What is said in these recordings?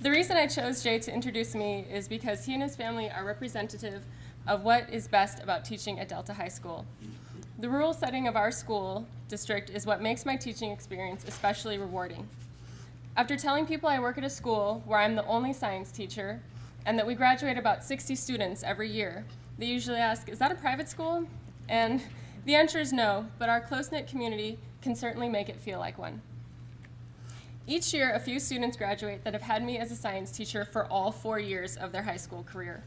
The reason I chose Jay to introduce me is because he and his family are representative of what is best about teaching at Delta High School. The rural setting of our school district is what makes my teaching experience especially rewarding. After telling people I work at a school where I'm the only science teacher and that we graduate about 60 students every year, they usually ask, is that a private school? And the answer is no, but our close-knit community can certainly make it feel like one. Each year, a few students graduate that have had me as a science teacher for all four years of their high school career.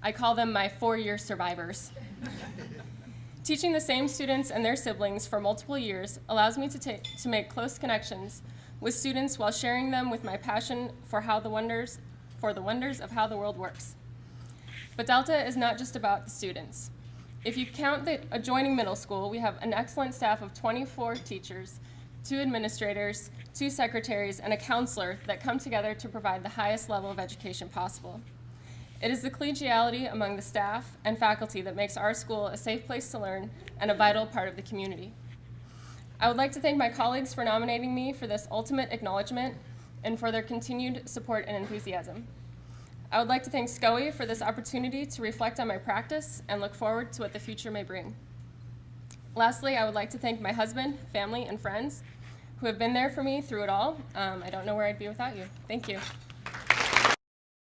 I call them my four-year survivors. Teaching the same students and their siblings for multiple years allows me to, to make close connections with students while sharing them with my passion for how the wonders for the wonders of how the world works. But Delta is not just about the students. If you count the adjoining middle school, we have an excellent staff of 24 teachers two administrators, two secretaries, and a counselor that come together to provide the highest level of education possible. It is the collegiality among the staff and faculty that makes our school a safe place to learn and a vital part of the community. I would like to thank my colleagues for nominating me for this ultimate acknowledgement and for their continued support and enthusiasm. I would like to thank SCOE for this opportunity to reflect on my practice and look forward to what the future may bring. Lastly, I would like to thank my husband, family, and friends who have been there for me through it all. Um, I don't know where I'd be without you. Thank you.